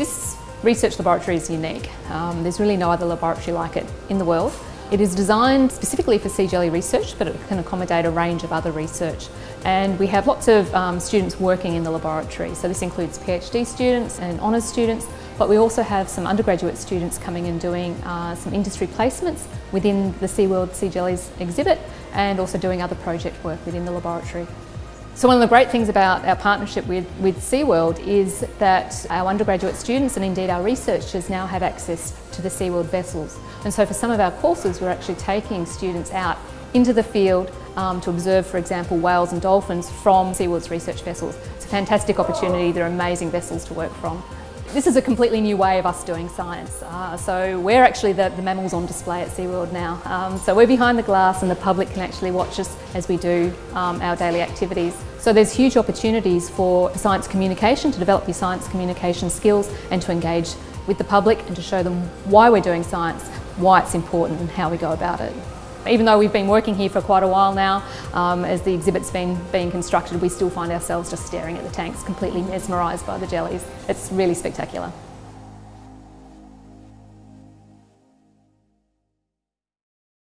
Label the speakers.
Speaker 1: This research laboratory is unique. Um, there's really no other laboratory like it in the world. It is designed specifically for sea jelly research, but it can accommodate a range of other research. And we have lots of um, students working in the laboratory. So this includes PhD students and honours students, but we also have some undergraduate students coming and doing uh, some industry placements within the SeaWorld Sea Jellies exhibit and also doing other project work within the laboratory. So one of the great things about our partnership with, with SeaWorld is that our undergraduate students and indeed our researchers now have access to the SeaWorld vessels. And so for some of our courses we're actually taking students out into the field um, to observe, for example, whales and dolphins from SeaWorld's research vessels. It's a fantastic opportunity, they're amazing vessels to work from. This is a completely new way of us doing science. Uh, so we're actually the, the, mammals on display at SeaWorld now. Um, so we're behind the glass and the public can actually watch us as we do um, our daily activities. So there's huge opportunities for science communication, to develop your science communication skills and to engage with the public and to show them why we're doing science, why it's important and how we go about it. Even though we've been working here for quite a while now, um, as the exhibit's been being constructed, we still find ourselves just staring at the tanks, completely mesmerised by the jellies. It's really spectacular.